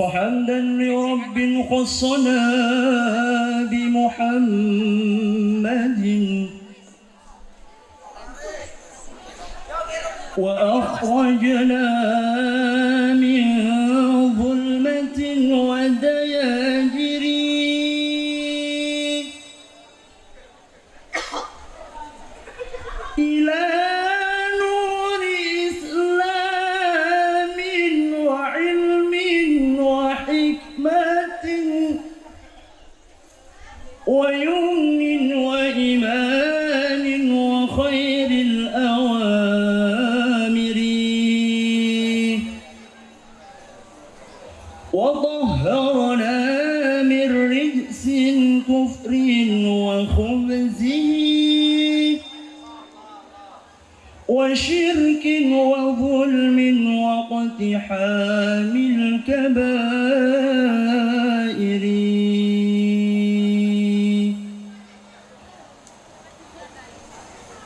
فحمدا لرب خصنا بمحمد؟ وأخرجنا من ظلمة ودار شرك وظلم واقتحام الكبائر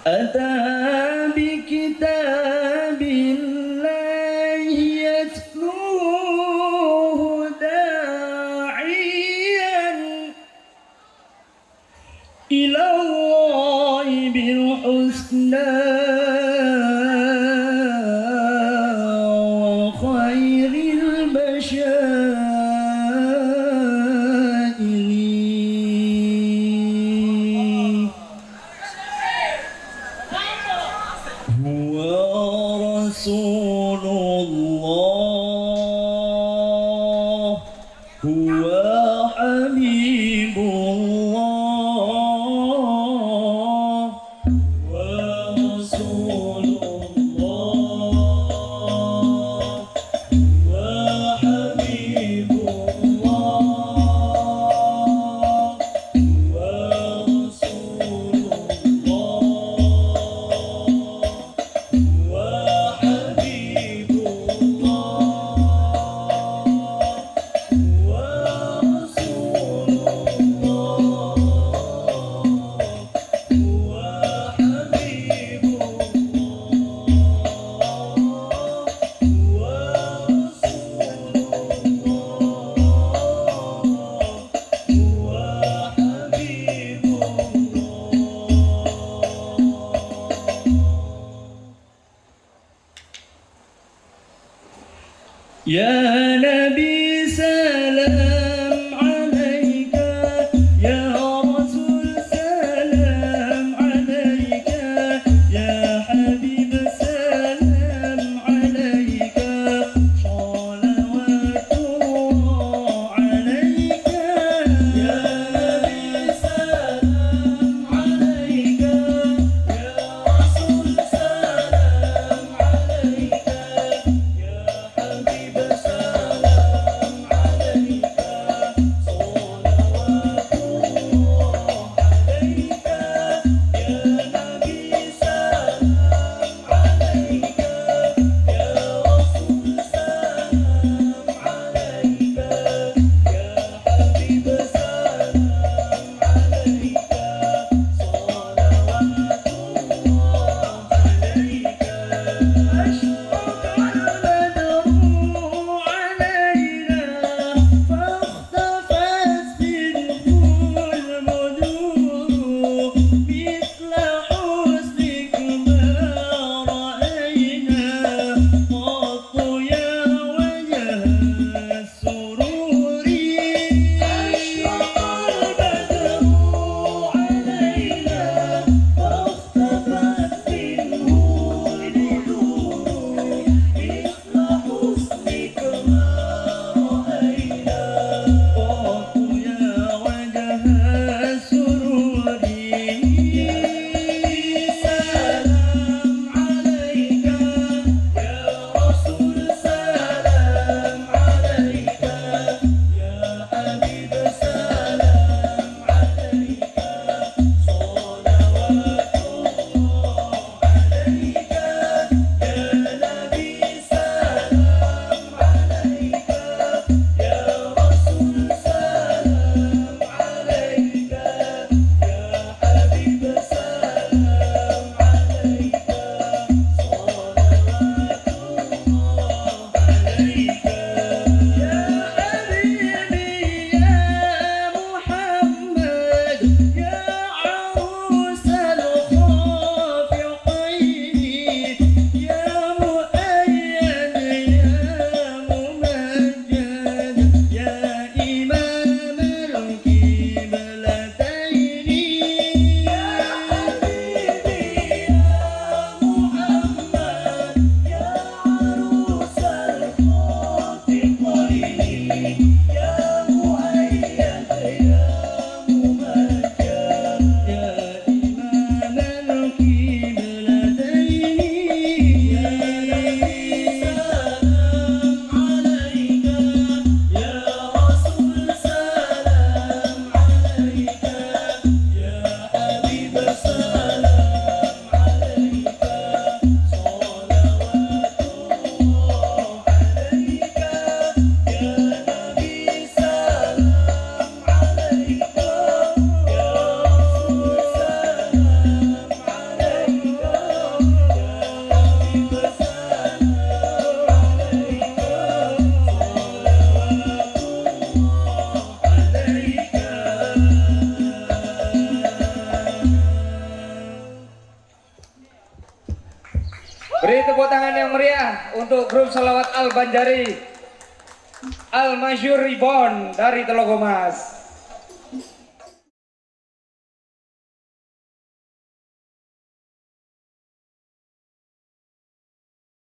أتى بكتاب الله يتلوه داعيا إلى الله بالحسنى. يا نبي Untuk grup Salawat Al Banjari Al Masyur Ribon dari Telogomas.